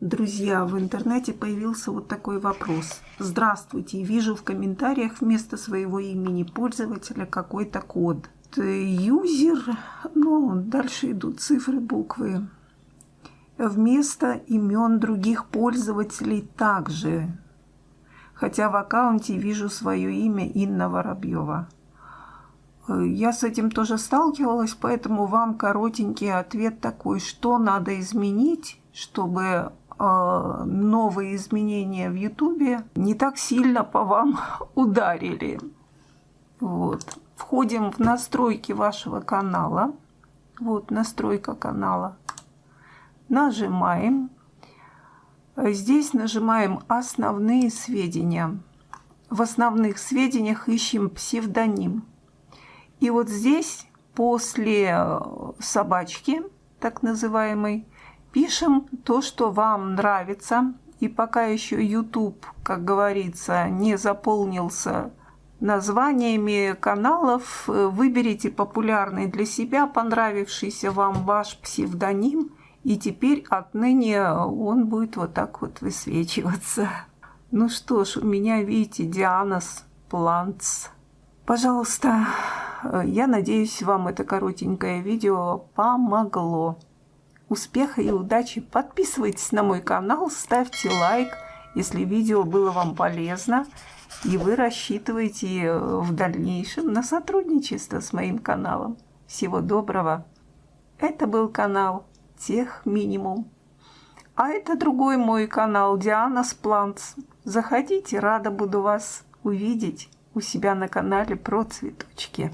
Друзья, в интернете появился вот такой вопрос. Здравствуйте, вижу в комментариях вместо своего имени пользователя какой-то код. Юзер, ну, дальше идут цифры, буквы. Вместо имен других пользователей также. Хотя в аккаунте вижу свое имя Инна Воробьева. Я с этим тоже сталкивалась, поэтому вам коротенький ответ такой, что надо изменить, чтобы новые изменения в Ютубе не так сильно по вам ударили. Вот. Входим в настройки вашего канала. Вот настройка канала. Нажимаем. Здесь нажимаем «Основные сведения». В основных сведениях ищем псевдоним. И вот здесь после э, собачки, так называемой, Пишем то, что вам нравится. И пока еще YouTube, как говорится, не заполнился названиями каналов, выберите популярный для себя, понравившийся вам ваш псевдоним, и теперь отныне он будет вот так вот высвечиваться. Ну что ж, у меня, видите, Дианас Плантс. Пожалуйста, я надеюсь, вам это коротенькое видео помогло успеха и удачи. Подписывайтесь на мой канал, ставьте лайк, если видео было вам полезно. И вы рассчитываете э, в дальнейшем на сотрудничество с моим каналом. Всего доброго. Это был канал Тех Минимум. А это другой мой канал Диана Спланц. Заходите, рада буду вас увидеть у себя на канале про цветочки.